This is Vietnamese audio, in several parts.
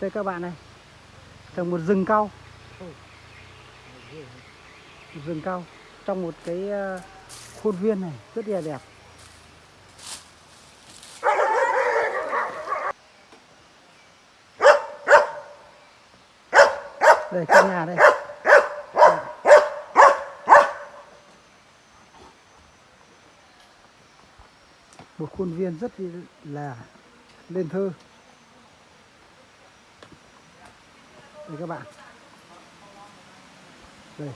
Đây các bạn này Trồng một rừng cau Một rừng cau Trong một cái ờ, khuôn viên này, Rất là đẹp. Đây căn nhà đây. Một khuôn viên rất là lên thơ. Đây các bạn. Đây.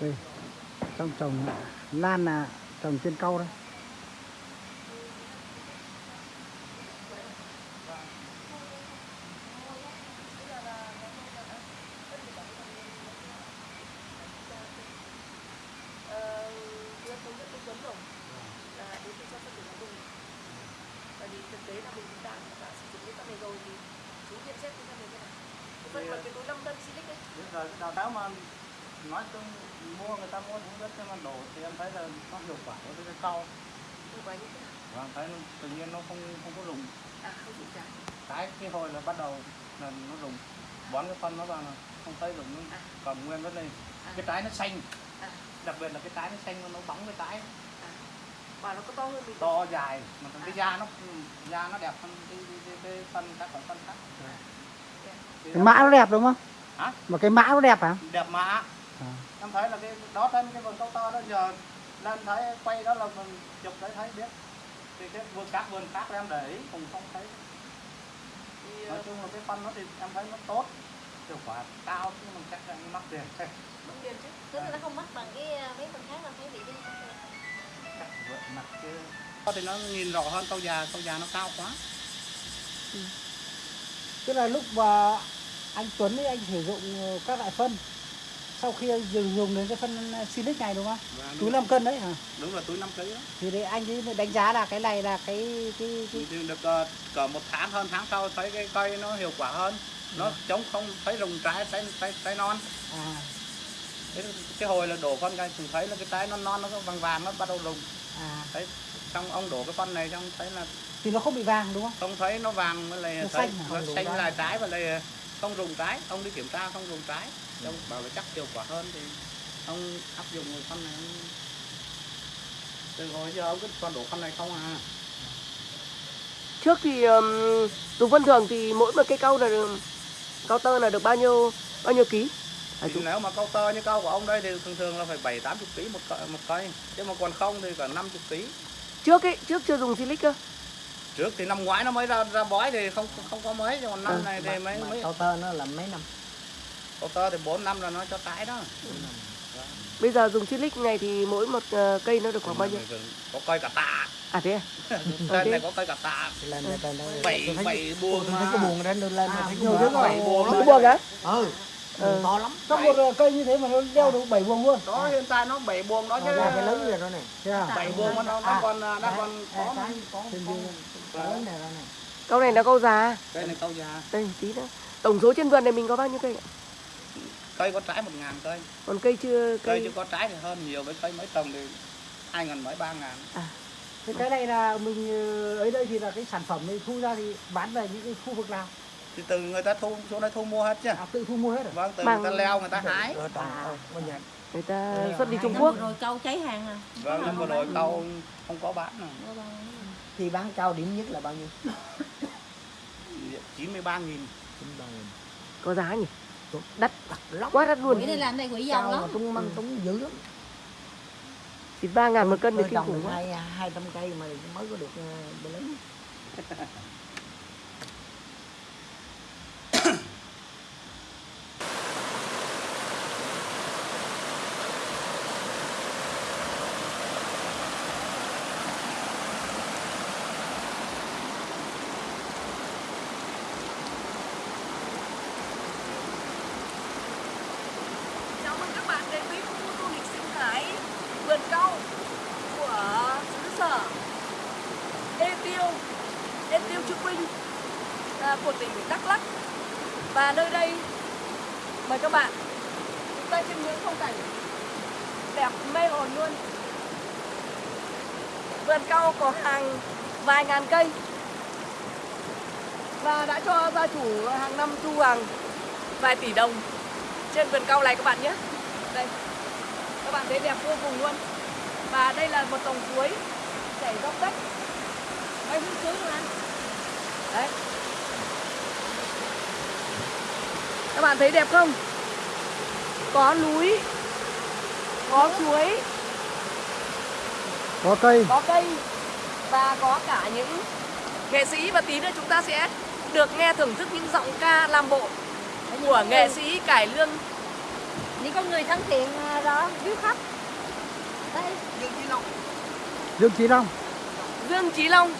Đây. Trong trồng lan là trồng trên cau đấy Bởi vì thực tế là mình đã, đã sử dụng cái phân này rồi thì nhận xét cái phân này thế nào? Cái cái túi 5 cân silic ấy, rồi đào tạo mà nói chung mua người ta mua cũng rất nhưng mà đổ thì em thấy là nó hiệu quả với cái cau hiệu quả như thế nào? em thấy tự nhiên nó không không có rụng À, không dùng trái. cái cái hồi là bắt đầu là nó rụng bón cái phân nó vào là không thấy rụng nó À. còn nguyên vẫn lên À. cái trái nó xanh À, đặc biệt là cái trái nó xanh nó bóng cái trái Và nó có to hơn mình. to dài mà cái À. da nó da nó đẹp hơn cái, cái, cái, cái phân các loại phân khác Thì cái mã nó đẹp đúng không Hả? mà cái mã nó đẹp hả đẹp mã à. em thấy là cái đó trên cái vườn cao to đó giờ lên thấy quay đó là mình chụp đấy thấy biết thì cái vườn các vườn khác em để ý cũng không thấy Thì, nói ờ, chung là cái phân nó thì em thấy nó tốt hiệu quả cao nhưng mà chắc là mắc tiền mất tiền chứ. Tức là nó không mắc bằng cái ờ, mấy phần khác đâu thấy không chắc vượt mặt chứ thì nó nhìn rõ hơn câu già câu già nó cao quá. Tức là lúc mà anh Tuấn ấy anh sử dụng ờ, các loại phân sau khi dùng dùng đến cái phân silic này đúng không? Và túi đúng, 5 cân đấy hả? Đúng là túi 5 kg thì đấy anh ấy đánh giá là cái này là cái cái, cái... thì được uh, cỡ một tháng hơn tháng sau thấy cái cây nó hiệu quả hơn. Nó chống không thấy rụng trái trái trái, trái non. À. Cái, cái hồi là đổ phân cây thì thấy là cái trái non non nó vàng vàng nó bắt đầu rụng à. Thấy xong ông đổ cái phân này xong thấy là thì nó không bị vàng đúng không? Không thấy nó vàng với lại Nó thấy xanh nó xanh lại trái và lại không rụng trái ông đi kiểm tra không rụng trái. Ông bảo là chắc hiệu quả hơn thì ông áp dụng cái phân này. Ông... từ hồi giờ ông cứ toàn đổ phân này không à. Trước thì um, dùng phân thường thì mỗi một cây cau là được- cao tơ là được bao nhiêu bao nhiêu ký? À, thì chú, nếu mà câu tơ như câu của ông đây thì thường thường là phải bảy tám chục ký một cây, một cây chứ mà còn không thì cả năm chục ký trước ấy, trước chưa dùng silic cơ. trước thì năm ngoái nó mới ra ra bói thì không không có mấy nhưng còn năm Ừ. này thì mấy mấy Cao tơ nó là mấy năm câu tơ thì bốn năm là nó cho trái đó Bây giờ dùng silic này thì mỗi một ờ, cây nó được khoảng bao nhiêu? có cây cả tạ À thế à? trên này có cây cả tạ lên lên lên lên bảy bảy buồng thấy mà. có buồn lên lên lên thấy nhiều gọi bảy buồng Cái đó buồng á? ừ Ừ. buồn to lắm. Trong một ờ, cây như thế mà nó đeo được 7 buồng luôn. Đó hiện tại nó bảy buồng đó chứ. là cái lớn rồi đó này. Thế à? Bảy buồng mà nó nó còn nó còn có cái có cái lớn này này. Câu này là câu già. cây này câu già. Đây tí nữa. Tổng số trên vườn này mình có bao nhiêu cây ạ? cây có trái một ngàn cây. Còn cây chưa cây cây chưa có trái thì hơn nhiều với cây mấy trồng thì hai ngàn mấy ba ngàn. Thế cái này là mình ờ, ấy đây thì là cái sản phẩm này thu ra thì bán về những cái khu vực nào? Thì từ người ta thu xuống đây thu mua hết chứ À, tự thu mua hết rồi. vâng từ Bằng- người ta leo người ta hái Rồi trồng À. ờ, nhà người ta Đây, xuất đi Trung Năm Quốc. rồi câu cháy hàng à. vâng nhưng vừa rồi câu không có bán bao nhiêu? khi bán cao điểm nhất là bao nhiêu chín mươi ba nghìn chín ba nghìn Có giá nhỉ? Đắt, lắm quá đắt luôn. Quỷ này làm đây quỷ giàu lắm. tung măng tung dữ lắm Chỉ 3 ngàn một cân thì tôi kinh khủng được quá. hai hai trăm cây mà mới có được ờ, bờ lớn Chào mừng các bạn đến với khu du lịch sinh thái vườn cau của xứ sở À, của tỉnh Đắk Lắk. Và nơi đây, mời các bạn, chúng ta chiêm ngưỡng phong cảnh đẹp mê hồn luôn. Vườn cau có hàng vài ngàn cây. Và đã cho gia chủ hàng năm thu hàng vài tỷ đồng trên vườn cau này các bạn nhé. Đây, các bạn thấy đẹp vô cùng luôn. Và đây là một dòng suối chảy dốc đất. Mấy hút suối luôn anh đấy. Các bạn thấy đẹp không? Có núi có suối. Có cây. Có cây và có cả những nghệ sĩ và tí nữa chúng ta sẽ được nghe thưởng thức những giọng ca làm bộ của nghệ sĩ cải lương. Những con người thân thiện à, đó hiếu khách. Đây. Dương Chí Long. Dương Chí Long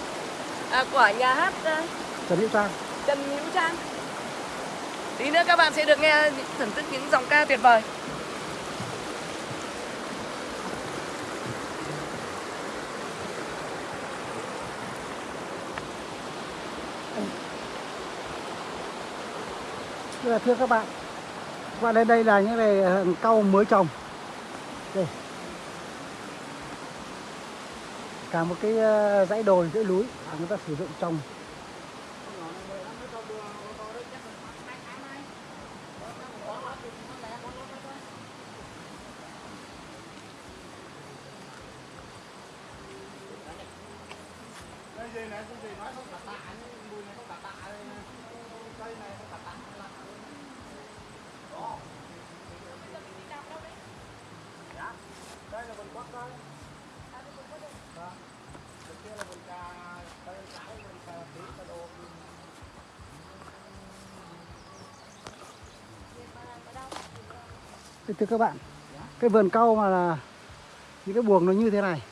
à, của nhà hát à, Trần Hữu Trang. Trần Hữu Trang. Tí nữa các bạn sẽ được nghe thưởng thức những giọng ca tuyệt vời. Thưa, là thưa các bạn các bạn lên đây là những này ờ, cau mới trồng đây. Cả một cái ờ, dãy đồi dãy núi mà người ta sử dụng trồng Thưa các bạn, cái vườn cau mà là những cái buồng nó như thế này.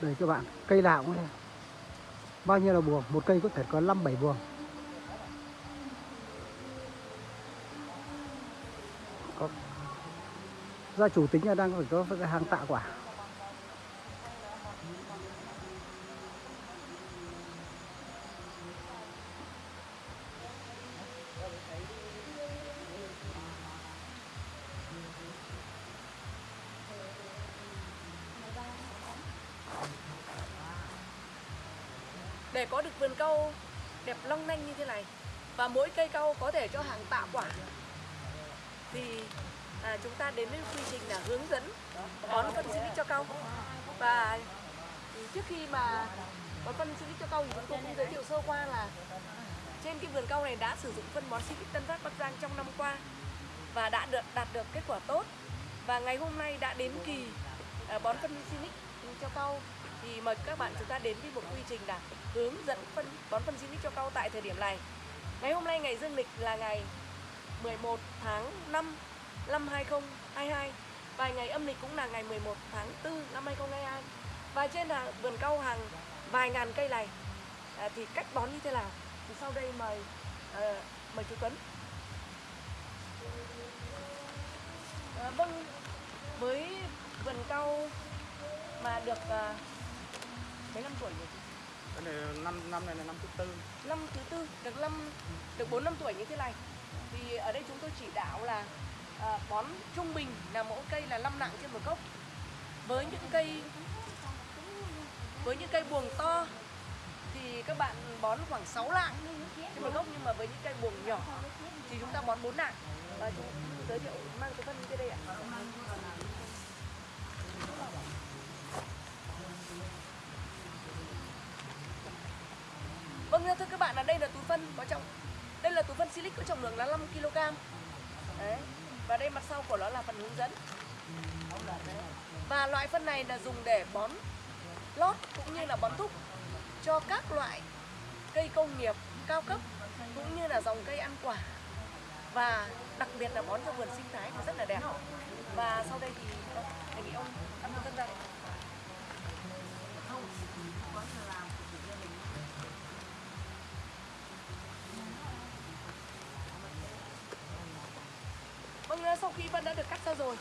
Đây các bạn, cây nào cũng thế bao nhiêu là buồng? Một cây có thể có 5 7 buồng. Có gia chủ tính là đang phải có hàng tạ quả để có được vườn cau đẹp long lanh như thế này và mỗi cây cau có thể cho hàng tạ quả. Thì à, chúng ta đến với quy trình là hướng dẫn bón phân xịt cho cau và trước khi mà bón phân xịt cho cau thì chúng tôi cũng giới thiệu sơ qua là trên cái vườn cau này đã sử dụng phân bón xịt Tân Phát Bắc Giang trong năm qua và đã được đạt được kết quả tốt. Và ngày hôm nay đã đến kỳ à, bón phân Sinic cho cau thì mời các bạn chúng ta đến với một quy trình là hướng dẫn phân bón phân Sinic cho cau tại thời điểm này ngày hôm nay ngày dương lịch là ngày 11 tháng 5 năm 2022 và ngày âm lịch cũng là ngày 11 tháng 4 năm 2022 và trên là vườn cau hàng vài ngàn cây này à, thì cách bón như thế nào? Thì sau đây mời à, mời chú Tuấn. À, vâng với vườn cau mà được à, mấy năm tuổi rồi? Cái này năm năm này là năm thứ tư. Năm thứ tư được năm được bốn năm tuổi như thế này. Thì ở đây chúng tôi chỉ đạo là à, bón trung bình là mỗi cây là 5 nặng trên một gốc. Với những cây với những cây buồng to thì các bạn bón khoảng 6 lạng trên một gốc nhưng mà với những cây buồng nhỏ thì chúng ta bón 4 nặng. Và chúng giới thiệu mang cái phân trên đây ạ. Vâng thưa các bạn, là đây là túi phân có trọng đây là túi phân silic có trọng lượng là 5 kg. Đấy. Và đây mặt sau của nó là phần hướng dẫn. Đấy. Và loại phân này là dùng để bón lót cũng như là bón thúc cho các loại cây công nghiệp cao cấp cũng như là dòng cây ăn quả và đặc biệt là bón cho vườn sinh thái thì rất là đẹp và sau đây thì vâng, đề nghị ông ăn phân sau khi vân đã được cắt ra rồi,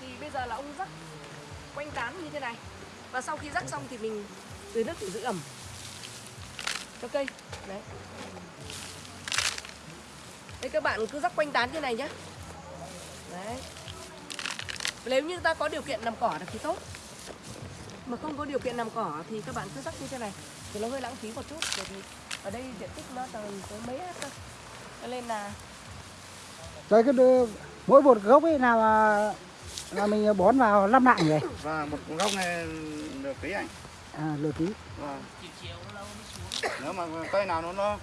thì bây giờ là ông rắc quanh tán như thế này. Và sau khi rắc xong thì mình tưới nước để giữ ẩm cho cây. Đấy. đấy các bạn cứ rắc quanh tán như này nhé. Đấy. Nếu như ta có điều kiện làm cỏ thì tốt. Mà không có điều kiện làm cỏ thì các bạn cứ rắc như thế này. Thì nó hơi lãng phí một chút. Bởi vì ở đây diện tích nó tầm có mấy hết cơ Cho nên là Trái cái đưa- mỗi một gốc ấy nào là, là mình bón vào 5 lạng nhỉ? và một gốc này được tí anh À, lửa tí. Vâng. Nếu mà cây nào nó, nó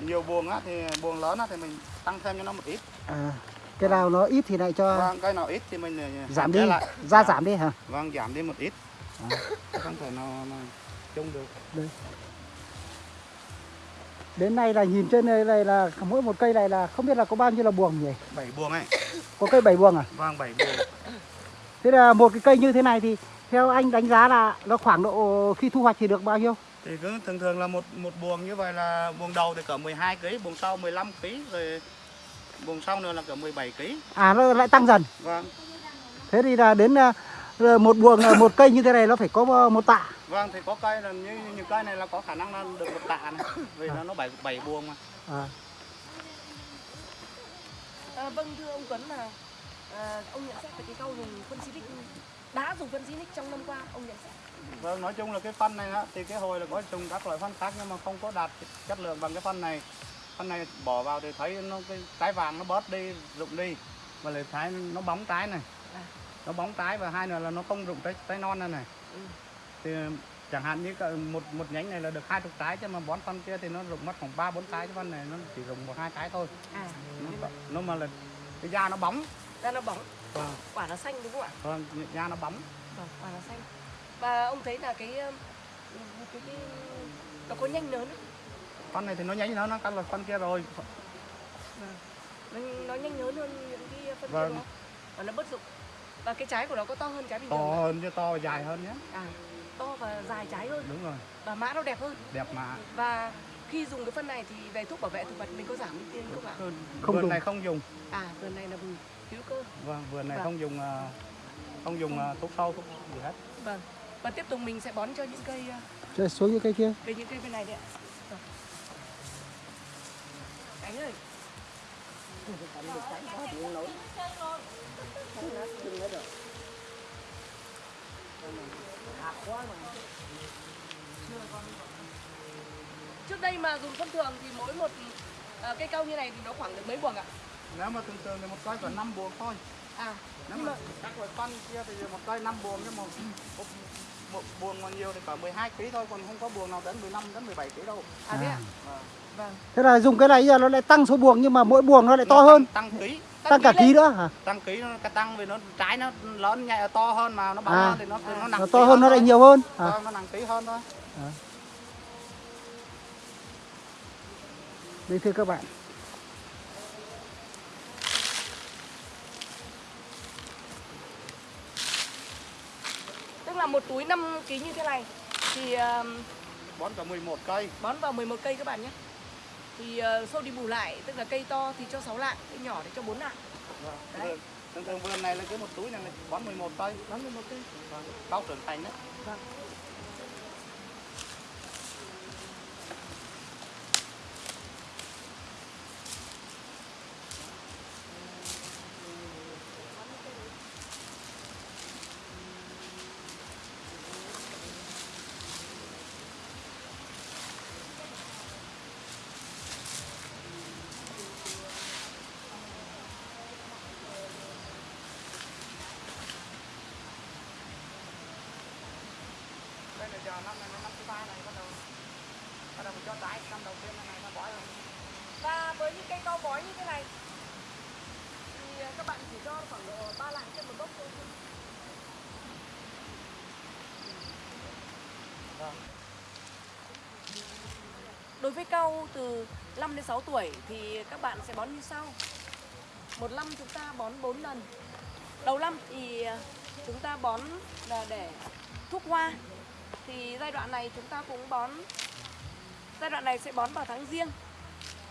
nhiều buồng á thì buồng lớn á thì mình tăng thêm cho nó một ít. À, cái nào nó ít thì lại cho Vâng, cây nào ít thì mình giảm đi, lại. ra giảm đi hả? Vâng, giảm đi một ít. À. Không thể nào mà chung được. Đến nay là nhìn trên đây này là mỗi một cây này là không biết là có bao nhiêu là buồng nhỉ? 7 buồng ấy. Có cây 7 buồng à? Vâng, 7 buồng. Thế là một cái cây như thế này thì theo anh đánh giá là nó khoảng độ khi thu hoạch thì được bao nhiêu? Thì cứ thường thường là một một buồng như vậy là buồng đầu thì cỡ 12 kg, buồng sau 15 kg rồi buồng sau nữa là cỡ 17 kg. À nó lại tăng dần. Vâng. Thế thì là đến à, một buồng là một cây như thế này nó phải có một tạ. Vâng thì có cây là như những cây này là có khả năng là được một tạ này. Vì nó nó 7 7 buồng mà. À, À, vâng thưa ông Tuấn là à, ông nhận xét về cái câu dùng phân xịt đã dùng phân xịt trong năm qua ông nhận xét Vâng, nói chung là cái phân này á, thì cái hồi là có trùng các loại phân khác nhưng mà không có đạt chất lượng bằng cái phân này. Phân này bỏ vào thì thấy nó cái trái vàng nó bớt đi, rụng đi và lại thấy nó bóng trái này. À. Nó bóng trái và hai nữa là nó không rụng trái trái non này này. Ừ. Thì chẳng hạn như một một nhánh này là được hai chục trái chứ mà bón phân kia thì nó rụng mất khoảng ba bốn trái chứ phân này nó chỉ rụng một hai trái thôi. à Nó, nó mà là cái da nó bóng. ra nó bóng Vâng, quả nó xanh đúng không ạ vâng, da nó bóng. vâng quả nó xanh và ông thấy là cái cái, cái nó có nhanh lớn không? Phân này thì nó nhánh nó nó cắt là phân kia rồi. nó, nó nhanh lớn hơn những cái phân Vâng. kia đó và nó bất dụng và cái trái của nó có to hơn trái bình To thường không? hơn chứ to và dài hơn nhé. à to và dài trái hơn. Đúng rồi, và mã nó đẹp hơn. Đẹp mà. và khi dùng cái phân này thì về thuốc bảo vệ thực vật mình có giảm đi tiền không ạ? Không vườn dùng. này không dùng. À vườn này là vùng hữu cơ. Vâng vườn này Vâng. không dùng ờ, không dùng ờ, thuốc sâu thuốc gì hết. Vâng. Và tiếp tục mình sẽ bón cho những cây uh, Rồi xuống những cây kia. cây những cây bên này đấy ạ Cánh ơi trước đây mà dùng thông thường thì mỗi một ờ, cây cau như này thì nó khoảng được mấy buồng ạ? Nếu mà thường thường thì một cây còn 5 buồng thôi. À nếu mà mà các loại phân kia thì một cây 5 buồng nhưng mà một, một buồng mà nhiều thì cả 12 kg thôi còn không có buồng nào đến 15 đến 17 kg đâu. À thế ạ? Vâng. vâng. Thế là dùng cái này giờ nó lại tăng số buồng nhưng mà mỗi buồng nó lại to Nó hơn. tăng, tăng ký Tăng cả ký nữa hả? tăng ký nó cái tăng vì nó trái nó lớn nhẹ to hơn mà nó bóng À. hơn thì nó nó nặng Nó to hơn nó lại nhiều hơn. À. Nó nặng ký hơn thôi Đây thưa các bạn. tức là một túi 5 kg như thế này thì bón cả 11 cây bón vào 11 cây các bạn nhé thì uh, sau đi bù lại tức là cây to thì cho 6 lạng cây nhỏ thì cho 4 lạng vâng. Đấy. Thường thường vườn này là cái một túi này là bón 11 cây bón 11 cây vâng. cao trưởng thành đấy vâng giờ năm này năm thứ ba này bắt đầu bắt đầu mình cho trái năm đầu tiên này nó bói rồi và với những cây cao bói như thế này, thì à, các bạn chỉ cho khoảng độ ba lạng trên một gốc thôi Đối với cau từ 5 đến 6 tuổi thì các bạn sẽ bón như sau. Một năm chúng ta bón 4 lần. Đầu năm thì à, chúng ta bón là để thuốc hoa thì giai đoạn này chúng ta cũng bón, giai đoạn này sẽ bón vào tháng riêng.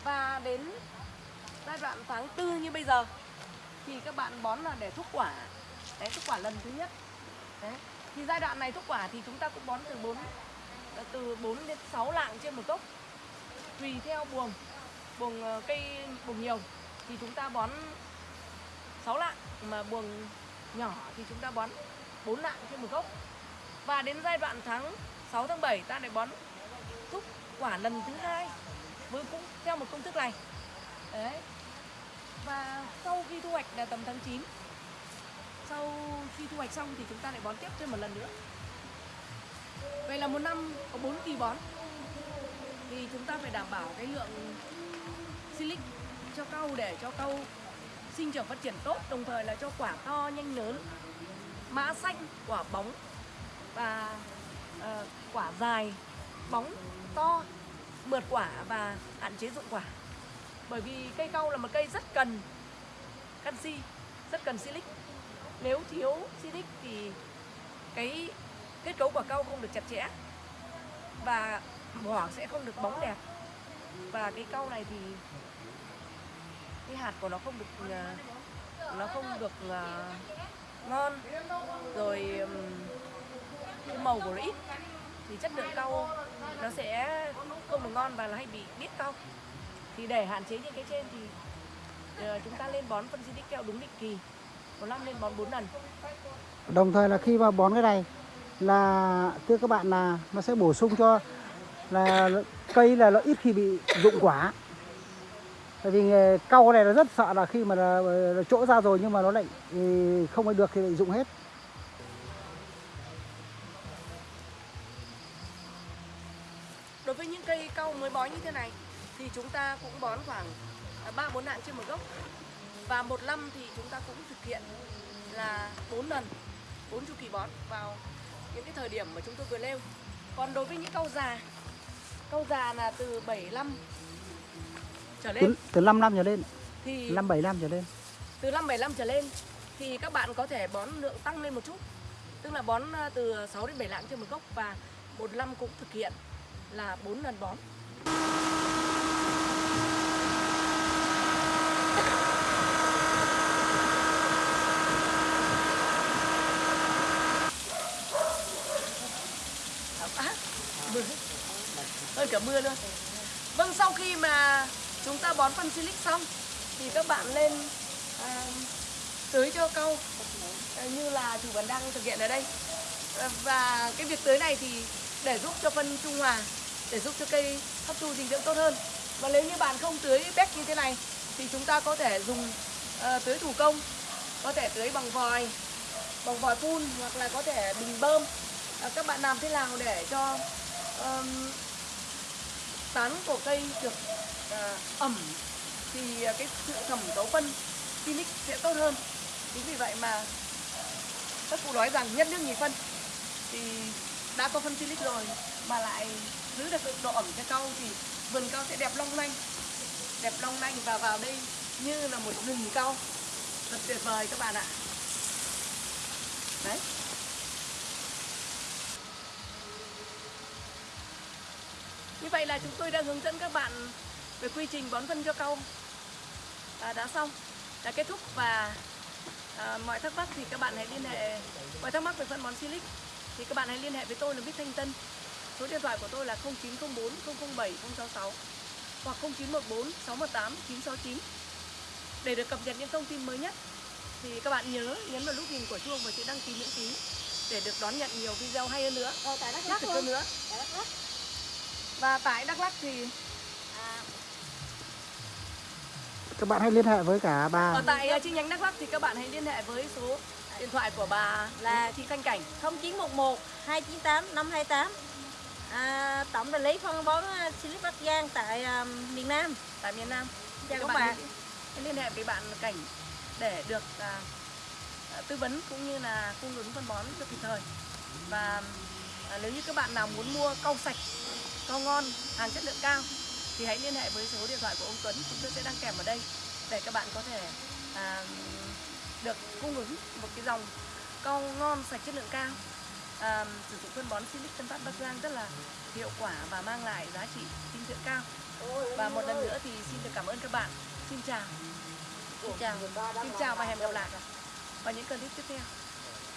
Và đến giai đoạn tháng tư như bây giờ, thì các bạn bón là để thúc quả. Đấy thúc quả lần thứ nhất. Đấy. Thì giai đoạn này thúc quả thì chúng ta cũng bón từ 4 từ 4 đến 6 lạng trên một gốc tùy theo buồng buồng ờ, cây, buồng nhiều thì chúng ta bón 6 lạng, mà buồng nhỏ thì chúng ta bón 4 lạng trên một gốc và đến giai đoạn tháng 6 tháng 7 ta lại bón thúc quả lần thứ hai với cũng theo một công thức này. Đấy. Và sau khi thu hoạch là tầm tháng 9 sau khi thu hoạch xong thì chúng ta lại bón tiếp thêm một lần nữa. Vậy là một năm có 4 kỳ bón. Thì chúng ta phải đảm bảo cái lượng silic cho cau để cho cau sinh trưởng phát triển tốt, đồng thời là cho quả to, nhanh lớn, mã xanh, quả bóng và uh, quả dài bóng to mượt quả và hạn chế dụng quả. Bởi vì cây cau là một cây rất cần canxi rất cần silic. Nếu thiếu silic thì cái kết cấu quả cau không được chặt chẽ và vỏ sẽ không được bóng đẹp. Và cái cau này thì cái hạt của nó không được ờ, nó không được ờ, ngon. Rồi cái màu của nó ít thì chất lượng cau nó sẽ không được ngon và nó hay bị biết cau thì để hạn chế những cái trên thì ờ, chúng ta lên bón phân xịt keo đúng định kỳ một năm lên bón 4 lần Đồng thời là khi mà bón cái này là thưa các bạn là nó sẽ bổ sung cho là cây là nó ít khi bị rụng quả. Tại vì cau này nó rất sợ là khi mà là, là chỗ ra rồi nhưng mà nó lại ừ, không ai được thì lại rụng hết. Đối với những cây cau mới bó như thế này thì chúng ta cũng bón khoảng 3 4 lạng trên một gốc. Và một năm thì chúng ta cũng thực hiện là 4 lần 4 chu kỳ bón vào những cái thời điểm mà chúng tôi vừa nêu. Còn đối với những cau già, cau già là từ 75 trở lên Từ, từ 5 năm trở lên, thì 5 7 năm trở lên. từ năm 75 trở lên thì các bạn có thể bón lượng tăng lên một chút. Tức là bón à, từ 6 đến 7 lạng trên một gốc và một năm cũng thực hiện là 4 lần bón. À, mưa. Hơn cả mưa luôn. Vâng, sau khi mà chúng ta bón phân silic xong thì các bạn lên à, tưới cho câu à, như là chủ vườn đang thực hiện ở đây. À, Và cái việc tưới này thì để giúp cho phân trung hòa, để giúp cho cây hấp thu dinh dưỡng tốt hơn. Và nếu như bạn không tưới béc như thế này thì chúng ta có thể dùng uh, tưới thủ công, có thể tưới bằng vòi, bằng vòi phun hoặc là có thể bình bơm. uh, các bạn làm thế nào để cho um, tán của cây được uh, ẩm thì à, cái sự thẩm thấu phân Phoenix sẽ tốt hơn chính vì vậy mà các cụ nói rằng nhất nước nhì phân thì đã có phân silic rồi mà lại giữ được độ ẩm cho cau thì vườn cau sẽ đẹp long lanh. Đẹp long lanh và vào đây như là một rừng cau thật tuyệt vời các bạn ạ. Đấy. Như vậy là chúng tôi đã hướng dẫn các bạn về quy trình bón phân cho cau à, đã xong, đã kết thúc và à, mọi thắc mắc thì các bạn hãy liên hệ mọi thắc mắc về phân bón silic thì các bạn hãy liên hệ với tôi là Bích Thanh Tân. Số điện thoại của tôi là 0904 007 066 hoặc 0914 618 969 để được cập nhật những thông tin mới nhất thì các bạn nhớ nhấn vào nút hình của chuông và chữ đăng ký miễn phí để được đón nhận nhiều video hay hơn nữa, Rồi tại Đắk Lắk hơn nữa. Tại Đắk Lắk. Và tại Đắk Lắk thì À, Các bạn hãy liên hệ với cả bà Ở tại ờ, chi nhánh Đắk Lắk thì các bạn hãy liên hệ với số điện thoại của bà là chị Thanh Cảnh 0911 298 528 à, Tổng đại lý phân bón à, Silic Bắc Giang tại à, miền Nam tại miền Nam. Chào Thì các bạn bạn. liên hệ với bạn Cảnh để được à, tư vấn cũng như là cung ứng phân bón cho kịp thời. Và à, nếu như các bạn nào muốn mua cau sạch, cau ngon, hàng chất lượng cao thì hãy liên hệ với số điện thoại của ông Tuấn chúng tôi sẽ đăng kèm ở đây để các bạn có thể à, được cung ứng một cái dòng cau ngon sạch chất lượng cao. À, sử dụng phân bón Silic Tân Phát Bắc Giang rất là hiệu quả và mang lại giá trị dinh dưỡng cao. Và một lần nữa thì xin được cảm ơn các bạn. Xin chào. Xin chào. xin chào và hẹn gặp lại. Vào những clip tiếp theo.